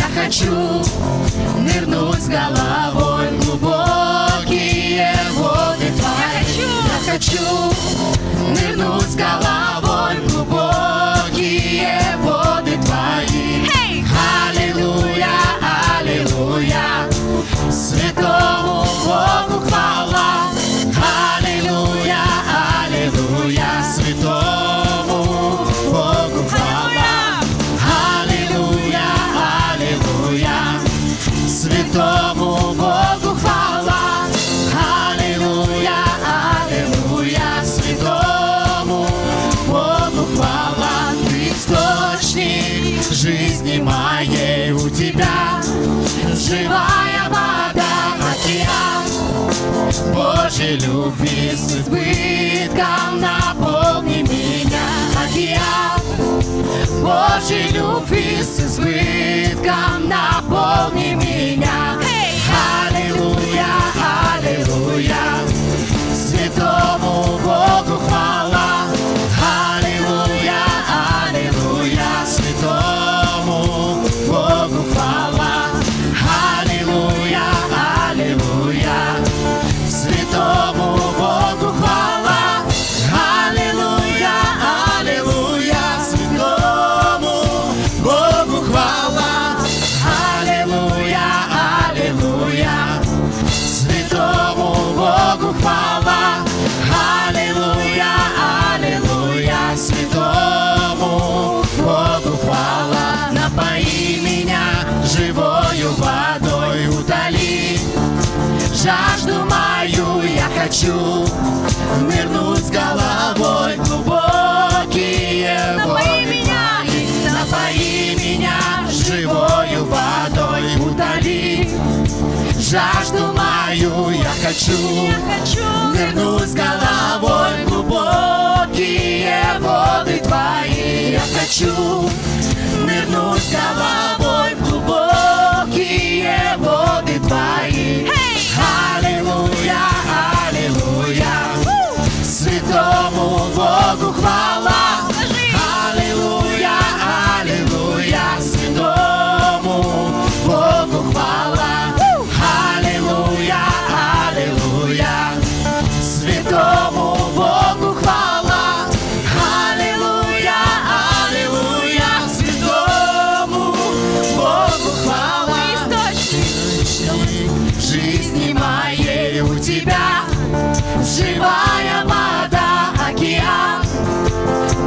я хочу нырнуть с головой в глубокие воды твои. Я хочу нырнуть с головой. живая вода, океан. Божьей любви с избытком наполни меня, океан. Божьей любви с избытком наполни меня. Аллилуйя, аллилуйя, святого хочу нырнуть с головой в глубокие напои меня, Напои меня живою водой, утоли жажду мою. Я хочу, я хочу нырнуть с головой в глубокие воды твои. Я хочу нырнуть с головой тебя. Живая вода, океан.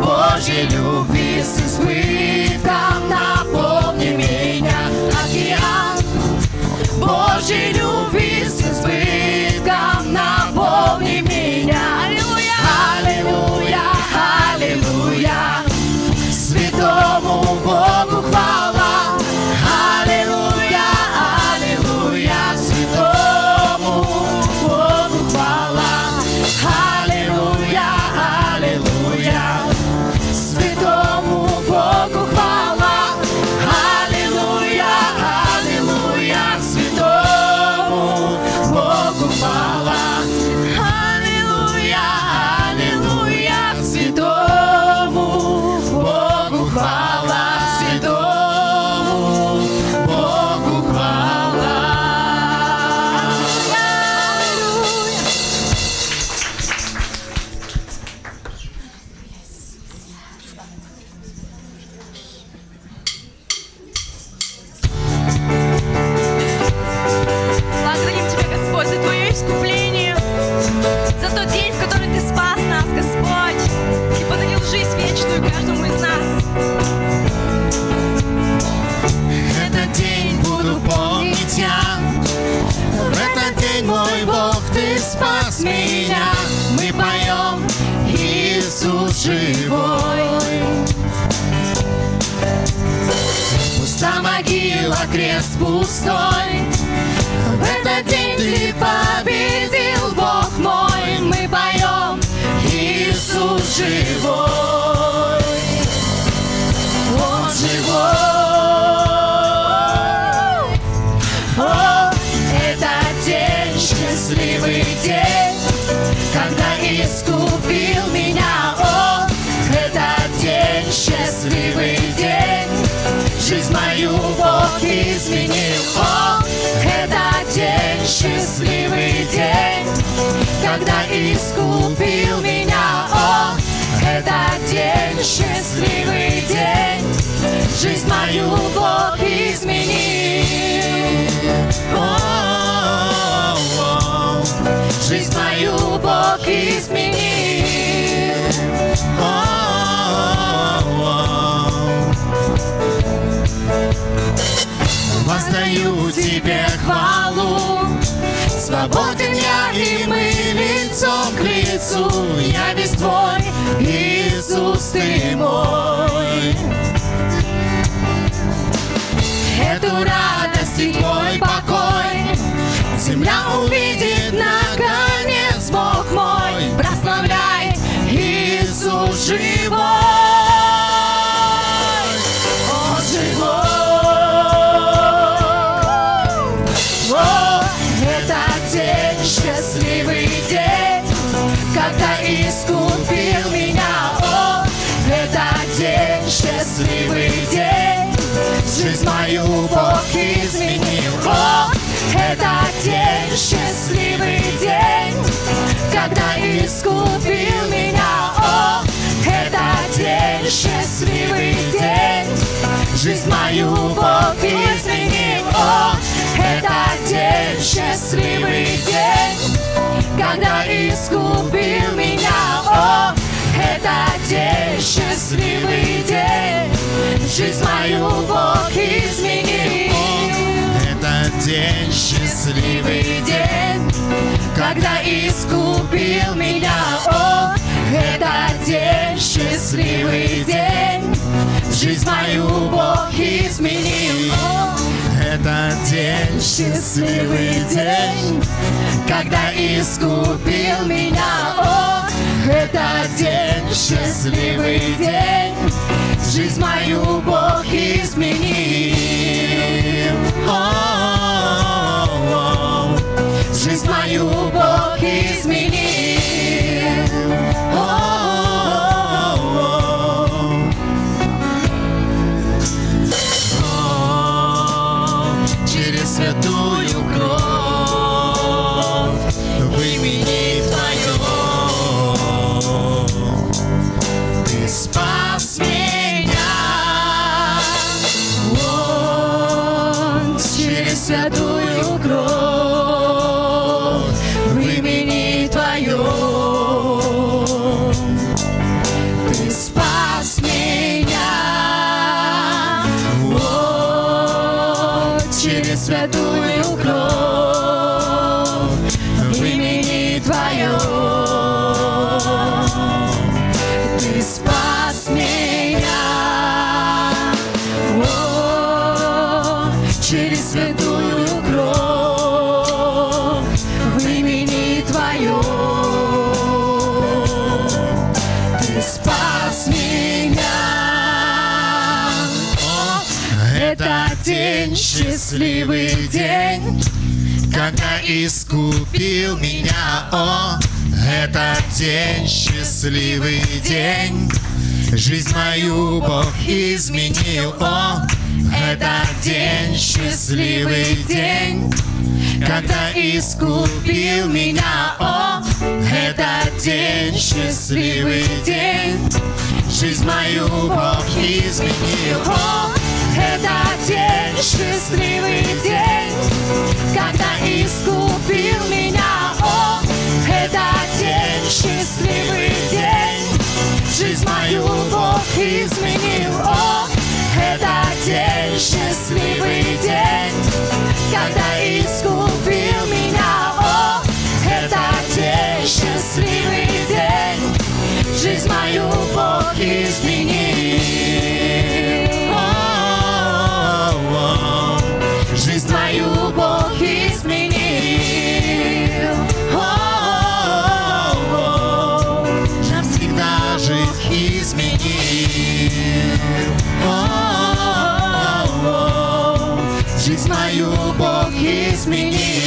Божьей любви с избытком наполни меня, океан. Божьей любви Крест пустой. В этот день ты победил, Бог мой, мы поем, Иисус жив. Изменил. О, это день, счастливый день, когда искупил меня. О, это день, счастливый день, жизнь мою Бог изменил. О, жизнь мою Бог изменил. Лицу. Я весь твой, Иисус, ты мой. Эту радость и твой счастливый день Когда искупил меня. О, это день, счастливый день. Жизнь мою Бог изменил. Это день Счастливый день, когда искупил меня. О, это день, счастливый день. Жизнь мою Бог изменил. О, Это день. Счастливый день, когда искупил меня. О, это день, счастливый день, жизнь мою Бог святую кровь Это день, счастливый день, Когда искупил меня, о, это день, счастливый день. Жизнь мою Бог изменил, о, это день, счастливый день. Когда искупил меня, о, это день, счастливый день. Жизнь мою Бог изменил, о, это день, счастливый день, когда искупил меня. О, это день, счастливый день, жизнь мою Бог изменил. О, это день, счастливый день, когда искупил меня. О, это день, счастливый день, жизнь мою Бог изменил. Мою Бог изменил. О,